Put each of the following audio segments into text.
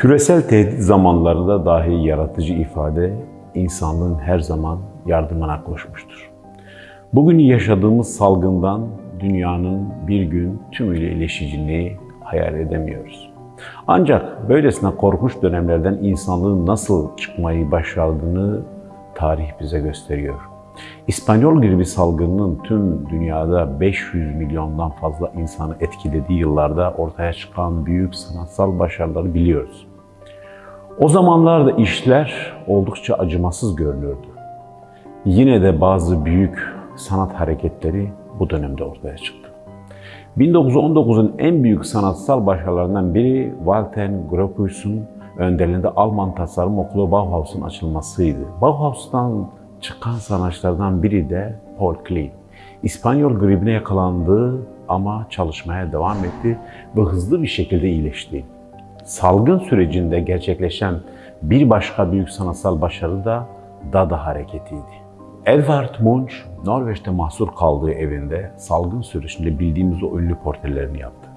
Küresel tehdit zamanlarında dahi yaratıcı ifade insanlığın her zaman yardımına koşmuştur. Bugün yaşadığımız salgından dünyanın bir gün tümüyle iyileşeceğini hayal edemiyoruz. Ancak böylesine korkunç dönemlerden insanlığın nasıl çıkmayı başardığını tarih bize gösteriyor. İspanyol gribi salgınının tüm dünyada 500 milyondan fazla insanı etkilediği yıllarda ortaya çıkan büyük sanatsal başarıları biliyoruz. O zamanlarda işler oldukça acımasız görünüyordu. Yine de bazı büyük sanat hareketleri bu dönemde ortaya çıktı. 1919'un en büyük sanatsal başarılarından biri Walter Gropius'un önderliğinde Alman Tasarım Okulu Bauhaus'un açılmasıydı. Bauhaus'tan çıkan sanatçılardan biri de Paul Klee. İspanyol gribine yakalandı ama çalışmaya devam etti ve hızlı bir şekilde iyileşti. Salgın sürecinde gerçekleşen bir başka büyük sanatsal başarı da Dada hareketiydi. Edvard Munch, Norveç'te mahsur kaldığı evinde salgın sürecinde bildiğimiz o ünlü portrelerini yaptı.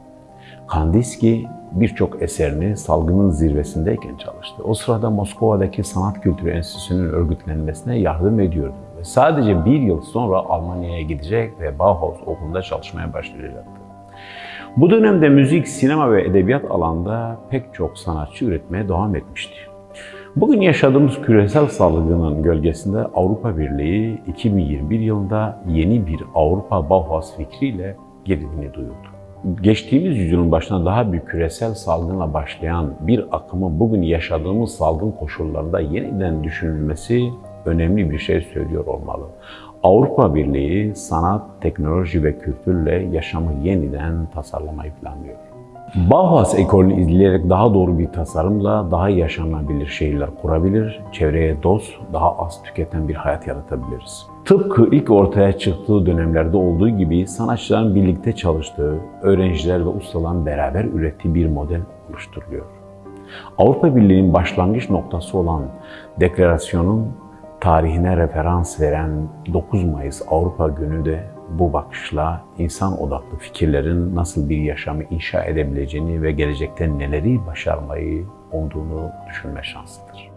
Kandinsky birçok eserini salgının zirvesindeyken çalıştı. O sırada Moskova'daki Sanat Kültürü Enstitüsü'nün örgütlenmesine yardım ediyordu. Ve sadece bir yıl sonra Almanya'ya gidecek ve Bauhaus okulunda çalışmaya başlayacaktı. Bu dönemde müzik, sinema ve edebiyat alanda pek çok sanatçı üretmeye devam etmişti. Bugün yaşadığımız küresel salgının gölgesinde Avrupa Birliği 2021 yılında yeni bir Avrupa Bauhaus fikriyle gerilini duyurdu. Geçtiğimiz yüzyılın başına daha büyük küresel salgınla başlayan bir akımın bugün yaşadığımız salgın koşullarında yeniden düşünülmesi önemli bir şey söylüyor olmalı. Avrupa Birliği sanat, teknoloji ve kültürle yaşamı yeniden tasarlamayı planlıyor. Bauhaus ekolünü izleyerek daha doğru bir tasarımla daha yaşanabilir şehirler kurabilir, çevreye dost, daha az tüketen bir hayat yaratabiliriz. Tıpkı ilk ortaya çıktığı dönemlerde olduğu gibi sanatçıların birlikte çalıştığı, öğrenciler ve ustaların beraber ürettiği bir model oluşturuluyor. Avrupa Birliği'nin başlangıç noktası olan deklarasyonun tarihine referans veren 9 Mayıs Avrupa Günü de bu bakışla insan odaklı fikirlerin nasıl bir yaşamı inşa edebileceğini ve gelecekte neleri başarmayı olduğunu düşünme şansıdır.